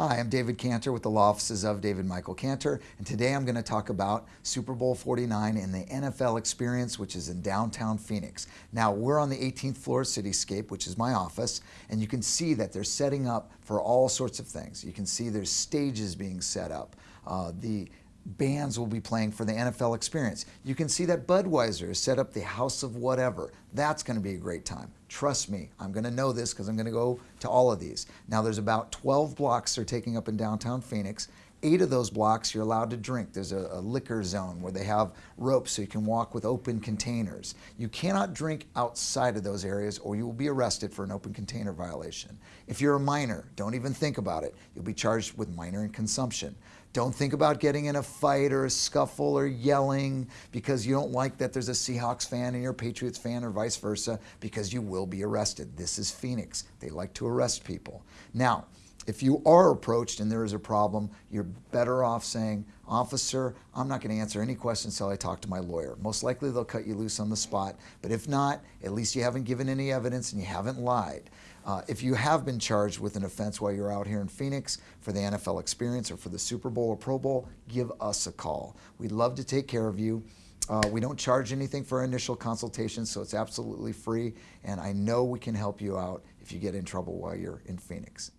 Hi, I'm David Cantor with the law offices of David Michael Cantor, and today I'm going to talk about Super Bowl 49 and the NFL experience, which is in downtown Phoenix. Now, we're on the 18th floor of Cityscape, which is my office, and you can see that they're setting up for all sorts of things. You can see there's stages being set up. Uh, the bands will be playing for the NFL experience. You can see that Budweiser has set up the House of Whatever. That's going to be a great time. Trust me, I'm going to know this because I'm going to go to all of these. Now there's about 12 blocks they're taking up in downtown Phoenix. Eight of those blocks you're allowed to drink. There's a, a liquor zone where they have ropes so you can walk with open containers. You cannot drink outside of those areas or you will be arrested for an open container violation. If you're a minor, don't even think about it. You'll be charged with minor in consumption. Don't think about getting in a fight or a scuffle or yelling because you don't like that there's a Seahawks fan and you're a Patriots fan or vice versa because you will be arrested. This is Phoenix. They like to arrest people. Now, if you are approached and there is a problem, you're better off saying, officer, I'm not going to answer any questions until I talk to my lawyer. Most likely they'll cut you loose on the spot, but if not, at least you haven't given any evidence and you haven't lied. Uh, if you have been charged with an offense while you're out here in Phoenix for the NFL experience or for the Super Bowl or Pro Bowl, give us a call. We'd love to take care of you. Uh, we don't charge anything for initial consultation, so it's absolutely free. And I know we can help you out if you get in trouble while you're in Phoenix.